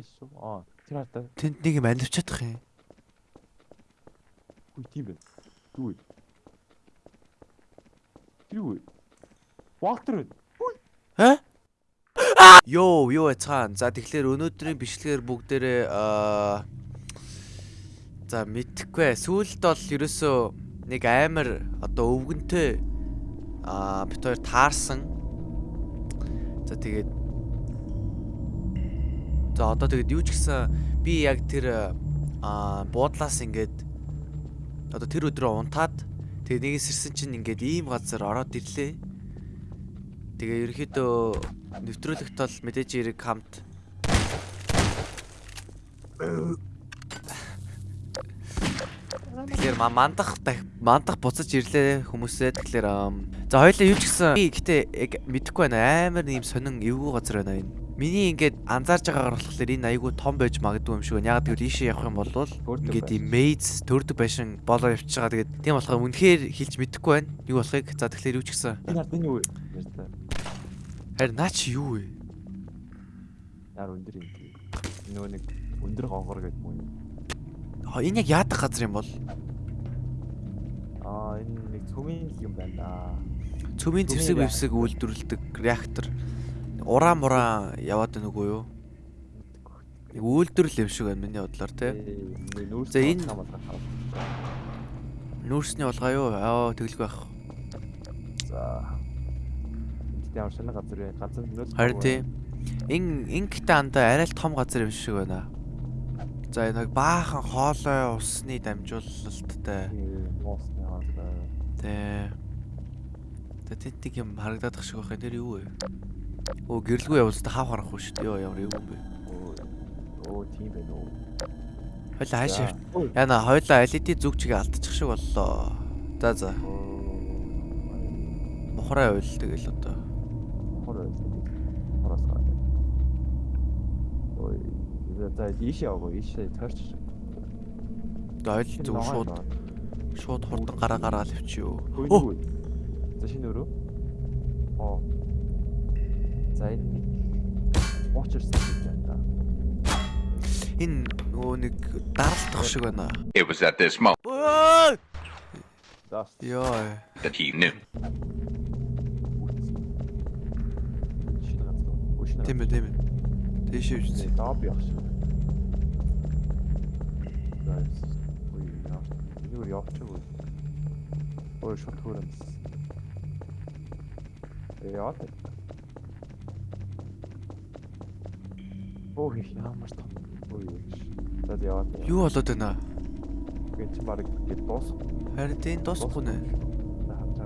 шүү. Аа, тэр хатаа. Тэнд нэг юм андивч чадах юм. Хүй тийм. Юу вэ? Тэр вэ? Валтер байна. Аа? Йоо, юу яцхан. За тэгэхээр өнөөдрийн бичлэгээр бүгдээрээ аа за мэдхгүй. Сүүлд бол ерөөсөө нэг амар одоо өвгөнтэй аа бит хоёр таарсан. За тэгээд За одоо тэгээд юу ч гэсэн би яг тэр аа буудлаас ингээд одоо тэр өдрөө унтаад тэгээд нэгээс ирсэн чинь ингээд ийм газар ороод ирлээ. Тэгээ ерөөхдөө нэвтрүүлэгт бол мэдээж эрэг хамт Тэгэхээр ма- мандах дах- мандах буцаж ирлээ хүмүүсээ тэгэхээр за хоёлаа юу ч гэсэн би гэтээ яг мэдэхгүй байна амар нэм сонин эвгүй газар байна энэ. Миний ингээд анзаарж байгаагаар болохоор энэ айгүй том байж магадгүй юм шиг байна. Яг тэгвэл ийшээ явах юм бол ингээд ийм мейз төрдөг байшин болоо явчихж байгаа. Тэгээд тийм болохоор үнэхээр хэлж мэдэхгүй байна. Юу болохыг. За тэгэхээр юу ч гэсэн. Энэ хатаа энэ юу вэ? Харин наа чи юу вэ? Яар өндөр юм. Нөгөө нэг өндөр гонгор гэдэг мөн. А, Энэ яг яадаг газар юм бол? Аа, энэ нэг цөмийн юм байна. Цөмийн зэвсэг бэвсэг үйлдвэрлэдэг реактор. Ураа мураа яваад байна үгүй юу? Нэг үйлдвэрлэл юм шиг байна миний бодлоор тий. За, энэ-. Нүүрсний болгоо юу? Аа тэглгүй байх. За. Энд ямар шинэ газар вэ? Газар нөөц. Харин тий. Ин инктэй андаа арай л том газар юм шиг байна. За энэ баахан хоолой усны дамжуулалттай. Моосны газар. Тий. Тэ тэнтиг юм харагдаад ах шиг байх. Тэр юу вэ? Оо гэрлгүй явуулсан хав харахгүй шүү дээ. Йоо ямар юу юм бэ? Оо. Тийм байна уу. Хойлоо хаашаа. Яна хойлоо LED зүг чигээ алдчих шиг боллоо. За за. Оо. Мухраа уйл тэгэл одоо. Хор хороос гараа. Ой, за ийшээ яваа, ийшээ тойрч. Ойл зүг шууд шууд хурдан гараа гараал. Оо Хөөе. За шинэ өрөө. Оо. За энэ нэг уучирсан гэж байна да. энэ нөгөө нэг даралтах шиг байна. It was at this moment Ой! За. Йоо. that he knew. Шинэ газар. Өө шинэ. Тийм ээ тийм ээ. Тэшээ газар. үз. Доб явах шиг. Guys. Ой, яа. Энэ өөр явчихгүй. Ой, шот хөрөн. Э яа. Ой, ямар том. Ой. За яа. Юу болоод байна? Гэвч чи баг гээд дуус. Харин тийм дуусахгүй нэ. За.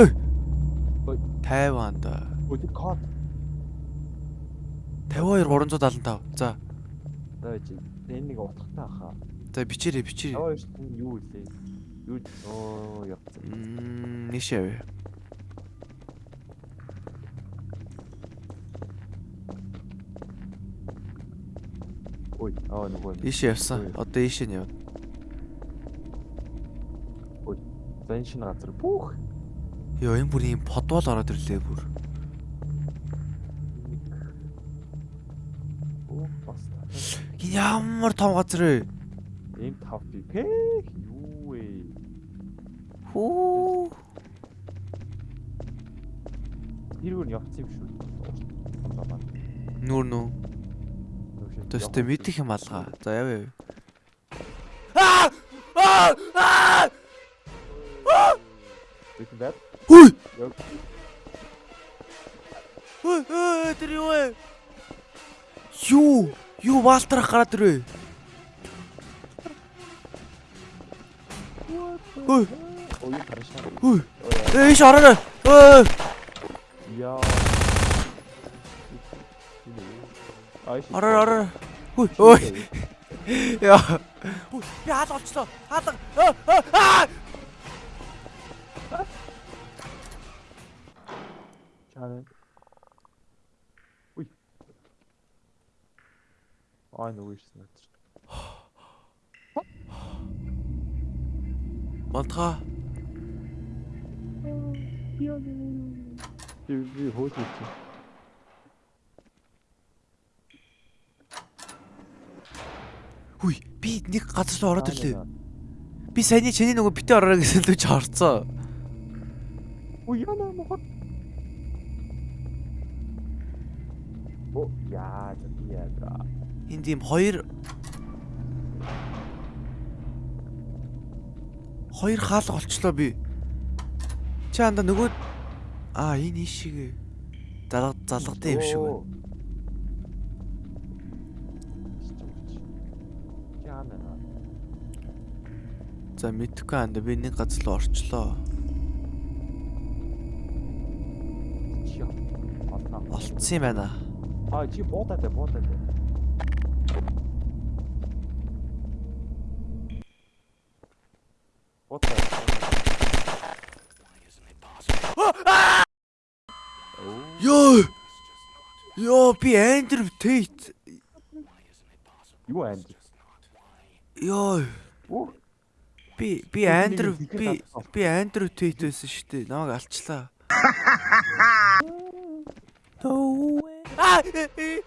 Ой. Ой. 50 да. Ой, тэр код. 52 375. За. За чи энэ нэг утгатай хаа. За бичээрэй бичээрэй. Яваа шүү дээ юу вэ? Юу оо явцсан. Мм нийшээ Ой, аа нөгөө. Ийшээ явсан. Ой. Одоо ийшээ нь явна. За энэ шинэ газар. Пүүх. Йоо энэ бүр юм подвол ороод ирлээ бүр. Оо бас. ямар том газар вэ? Ийм тав би. Пэх юу вэ? Хүү. Өөр явцсан юм шүү. Нүүр нүү. Төстэй мэдих юм алгаа. За явъя. Аа! Аа! Аа! Бат. Хүй! Яв. Хүй, хүй, тэр юу вэ? Юу? Юу валтрах гараад ирвэ? Хүй, хүй. Эйш ороо. Ой. яа. Ороо, ороо. Хүй, ой. Яа. Хүй, би хаалга олчлоо. Хаалга. Аа, аа, Аа! Чаа. Уй. Ай нөгөө ирсэн надад. Болтгоо. Би би хөөж ирсэн. Би нэг газар руу ороод ирлээ. Би саяны чиний нөгөө битээ ороо гэсэн л чи орцоо. Ой яна мохот. О яа яа. Энд ийм хоёр хоёр хаалга олчлоо би. Чи анда нөгөө аа энэ ишигээ залга залгатай юм шиг байна. За мэдхгүй анда би нэг газар руу орчлоо. Олцсон юм байна. А чи буудаад бай буудаад. бай. Буудаад. Йоо! Йоо би Андрю Тейт. Юу анд? Йоо Оо би би Андрю би би Андрю Тейт байсан шүү дээ. Намайг алчлаа. Аа! э, э,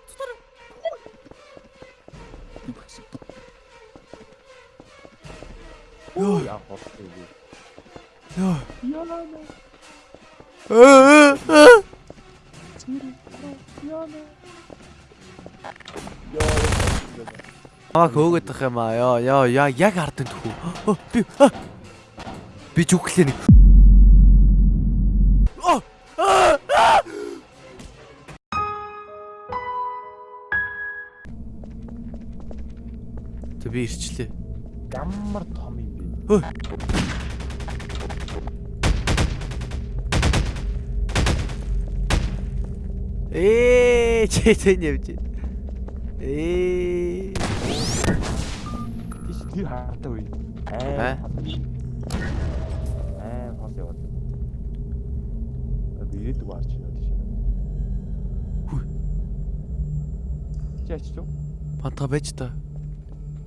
Йоо яа. Йоо. Э, э. Яна. Намайг хөөгд тах юм аа. Йоо ёо яа яг ардын тхүү. Оо, Би би зүглээ нэг. Тэ би ирчлээ. Ямар том юм бэ? Хөө. Ээ, чи тэн явж. Ээ. Тэр хаатай үе. Аа? Аа. Хол яваад. Аа, ирээдүг гарч ирээд тийш. Хүй. Чи ачиж юу? Панта байж та.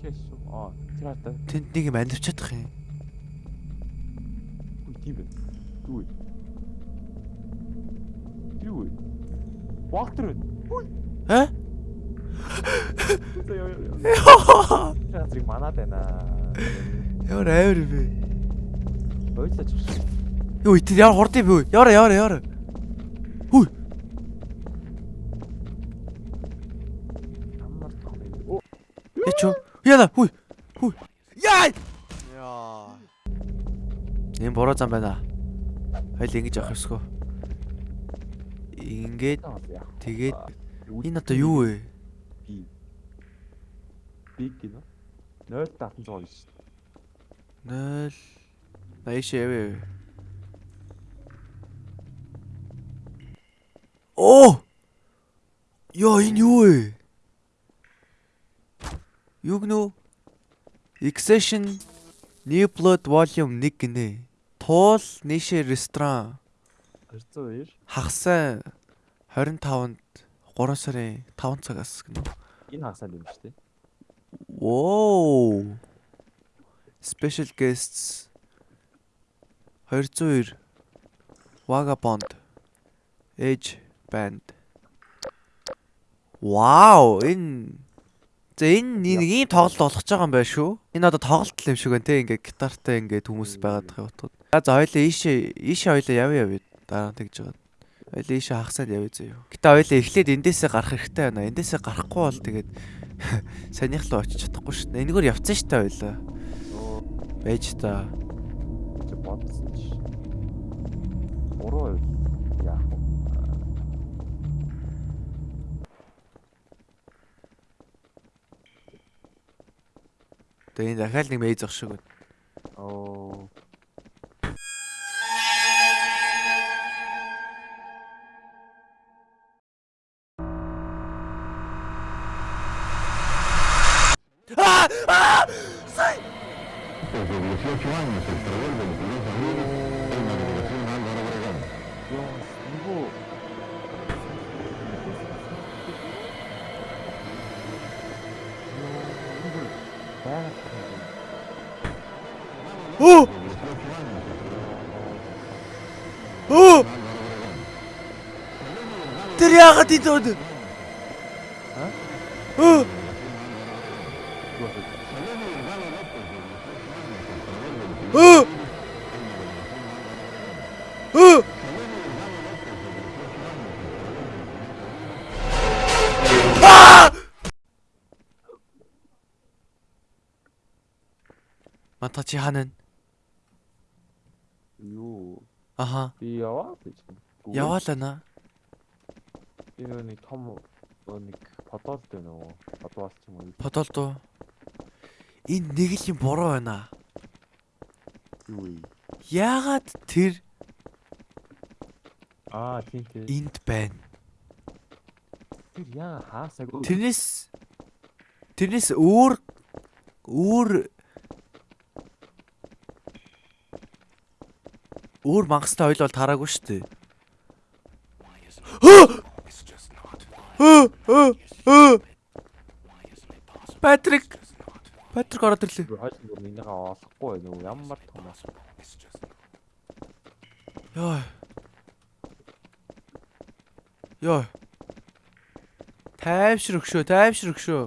Чи ачиж юу? Аа, тэр хаатай. Тэнд нэг юм амьдч чадах юм. Үгүй тийм вэ? Тэр юу вэ? Валтер вэ? Аа? Яа яа яа. Тэр зэрэг манаад байна. Ямар авир бэ? Авчих. Юу тэр яар хурд юм бэ? Яара яара яара. Хүй. Ямар том юм бэ? Оо, Яч юу? Яна хүй. Хүй. Яа. Яа. Эм бороо зам байна. Хайл ингэж авах ёсгүй. Ингээд тэгээд энэ одоо юу вэ? би биг гинэ 0.709 0 Наиш явээ. Оо! Йоо энэ юу вэ? Юу гэнэ? Accession New Blood Volume 1 гинэ. Туул нийшээ ресторан 202 хагасаа 25-нд 3 сарын 5 цагаас гэнэ. энэ хагасаа юм шүү дээ. Whoa. Special guests 202 Vagabond Edge Band. Wow, энэ За энэ нэг ийм тоглолт болох гэж байгаа юм байна шүү. Энэ одоо тоглолт л юм шиг байна те ингээд гитартай ингээд хүмүүс байгаад байгаа утгад. За за хоёлаа ийшээ ийшээ хоёлаа явъя явъя дараа тэгж байгаа. Хоёлаа ийшээ хагасаад явъя зөө. Гэтэ хоёлаа эхлээд эндээсээ гарах хэрэгтэй байна. Эндээсээ гарахгүй бол тэгээд санийх руу очиж чадахгүй шүү дээ. Энэгээр явцсан шүү дээ хоёлаа. Оо Байж та. бодсон чи. 3% яах вэ? Тэгээ энэ дахиад нэг мейз ах шиг байна. Оо! Оо! Тэр яагаад энд өд? Аа? Оо! Мата чи ханаа? Юу? Аха. Би яваа гэж. Яваалаа. Би нөө нэг том нөө нэг подолд байна уу? Подоос ч юм уу. Подолд уу? Энэ нэг л юм буруу байна. Юу? Яагаад тэр Аа, тийм тийм. энд байна? Тэр яа хаасаг. Тэрнээс тэрнээс өөр өөр өөр мангастай ойл бол таараагүй шүү дээ. Патрик Патрик ороод ирлээ. хойш бүр минийгаа олохгүй уу? Ямар том ас. Йоо. Йоо. Тайвшир өгшөө, тайвшир өгшөө.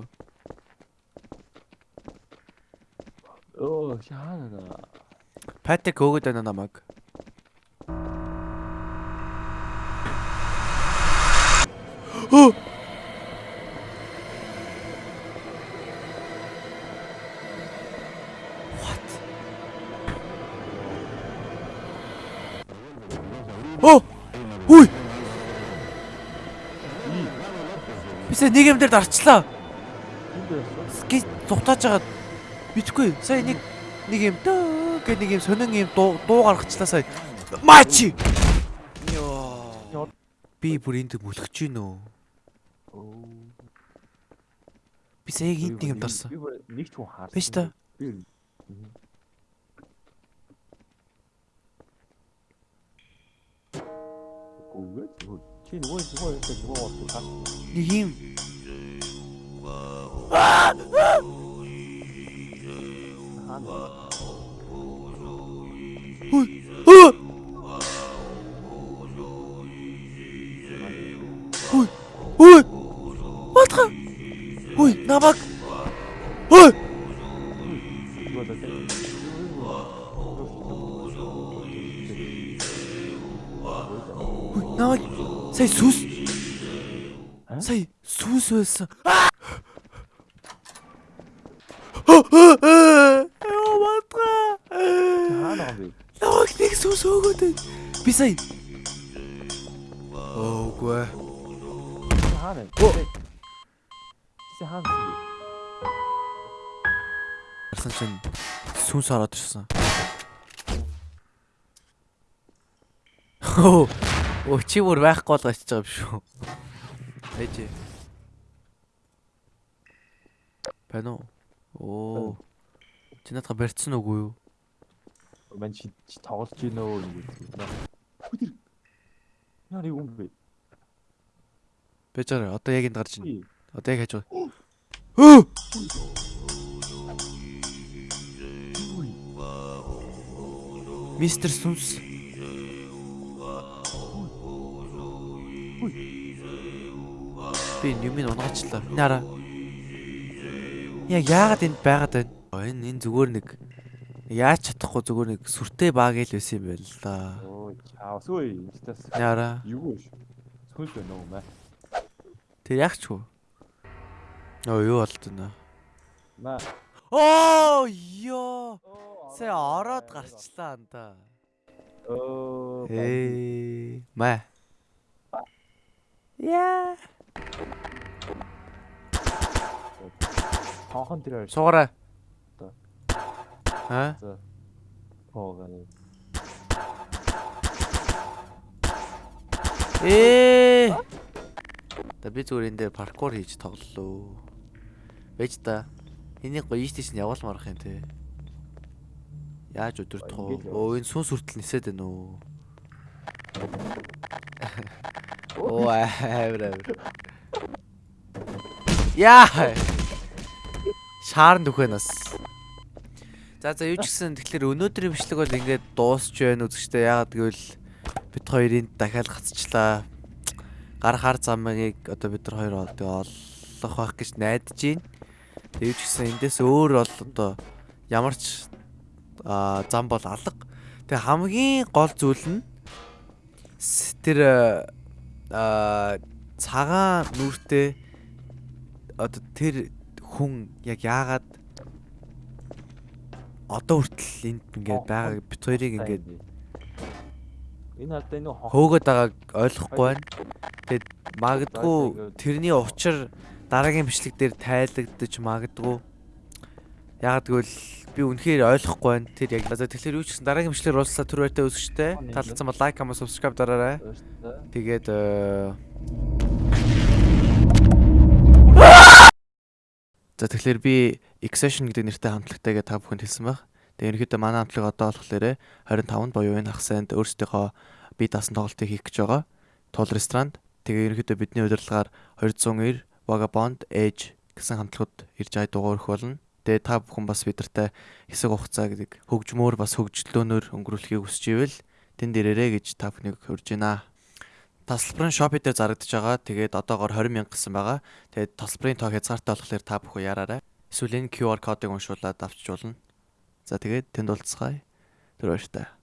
Оо, шаана. Патрик өгөөд байна намайг. What? Оо. Хүй. Бисээ нэг юм дээр дарчлаа. Ски зугатааж байгаа. Мэдхгүй. Сая нэг нэг юм дөө гэх нэг юм сонин юм дуу гаргачлаа сая. Мачи. Йоо. Би бүр энд мүлгэж гин үү? Оо. Би сая энд нэг юм дарсан. Би бүр нэг ч хүн Хүй, намаг. Хүй. Нөгөө даа. Хүй, намаг. Сая сүс. А? Сая сүс байсан. Яа батга. Хаана гам бэ? Намаг нэг сүс өгөөд. байна. Би сая. Оогүй. Хаана? Оо. Чи хаана? бэ? Арсан чинь сүнс ороод ирсэн. Оо. Оо чи бүр байхгүй бол очиж байгаа юм шүү. Ээж. Бано. Оо. Чи надад барьцсан үгүй юу? Ман чи тоглож. Хүдэр. Яа нэг юм бэ? Бэжээр одоо яг энд гарч ийн. Үй. Одоо яг хаж байгаа. Өө! Мистер Сүнс. Би юмыг унгаачлаа. Нара. Яг яагаад энд байгаад байна? Энэ энэ зүгээр нэг яаж чадахгүй зүгээр нэг сүртэй баг л байсан юм байна л да. Оо, чаа. Сүй. Инстас. Яра. Юу вэ? Сүнс байна уу мэ? Тэр яг ч юу? Оо юу болд вэ? Мэ. Оо ёо. Сэ ороод гарчлаа анда. Оо. Эй, мэ. Яа. Тонхон дээр Суугараа. Одоо. Аа? За. Хоогоо. Ээ. Та би зүгээр энэ дээр паркур хийж тоглолоо. Бэж та. Энийг гоё ийш нь явуулмаар ах юм те. Яаж өдөртөх вэ? Оо энэ сүнс хүртэл нисээд байна уу? Оо авра авра. Яа. Шаарн дөхөнөөс. За за юу ч гэсэн тэгэхээр өнөөдрийн бичлэг бол ингээд дуусч байна үзэгчтэй яагаад гэвэл бид хоёрын дахиад гацчлаа. Гар хар замыг одоо бид нар хоёр олох байх гэж найдаж байна. Тэгээ ч гэсэн эндээс өөр бол одоо ямар ч зам бол алга. Тэгээ хамгийн гол зүйл нь тэр аа цагаан нүртэй одоо тэр хүн яг яагаад одоо хүртэл энд ингээд байгаа бит хоёрыг ингээд энэ энэ хонх хөөгöd байгааг ойлгохгүй байна. Тэгээд магадгүй тэрний учир дараагийн бичлэг дээр тайлагдаж магадгүй. Яг тэгвэл би үнэхээр ойлгохгүй байна. Тэр яг за тэгэхээр юу ч гэсэн дараагийн бичлэгээр уулзлаа түр байртай үзэгчтэй. Таалагдсан бол лайк, comment, subscribe дараарай. Тэгээд э, За тэгэхээр би Exception гэдэг нэртэй хамтлагтайгээ та бүхэнд хэлсэн баг. Тэгээ ерөнхийдөө манай хамтлаг одоо болохоор 25-нд буюу энэ хагасанд өөрсдийнхөө бие даасан тоглолтыг хийх гэж байгаа. Тул ресторанд. Тэгээ ерөнхийдөө бидний удирдлагаар 290 Vagabond Edge гэсэн хамтлагууд ирж ай дугаар өгөх болно. Тэгээ та бүхэн бас бидэртэй хэсэг хугацаа гэдэг хөгжмөөр бас хөгжлөөнөөр өнгөрүүлэхийг хүсэж ивэл тэнд ирээрэй гэж та бүхнийг урьж байна. Тасалбарын Shopee дээр зарагдаж байгаа. Тэгээд одоогоор 20 мянга гэсэн байгаа. Тэгээд тасалбарын тоо хязгаартай болохоор та бүхэн яраарай. Эсвэл энэ QR кодыг уншуулад авчиж болно. За тэгээд тэнд уулзцгаая. Тэр баяртай.